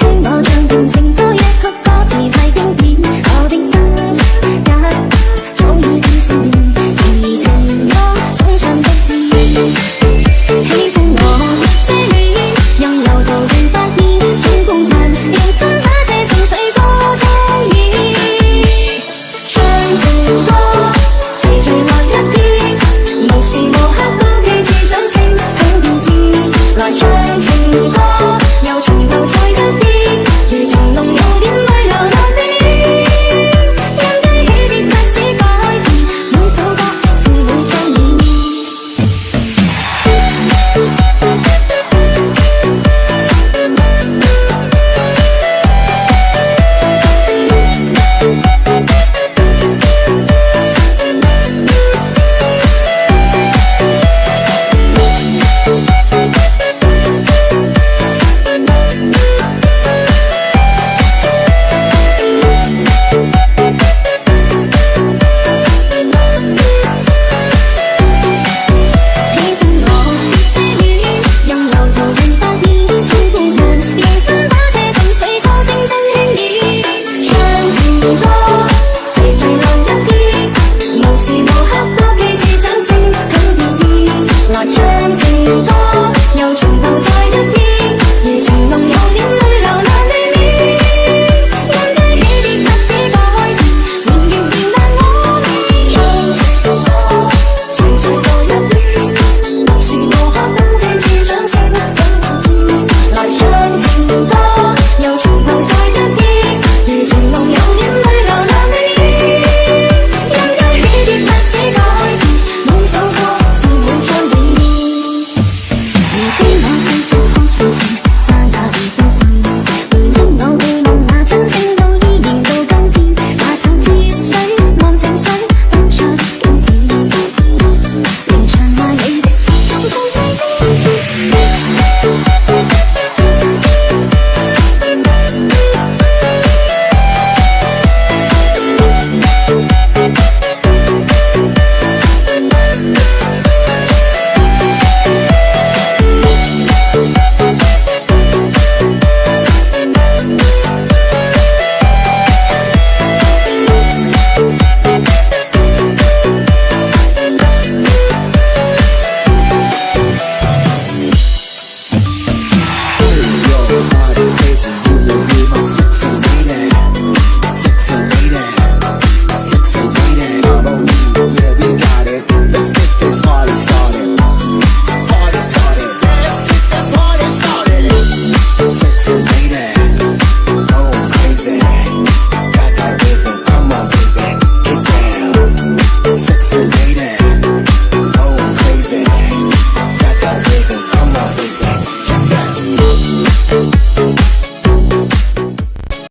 听我将遍情。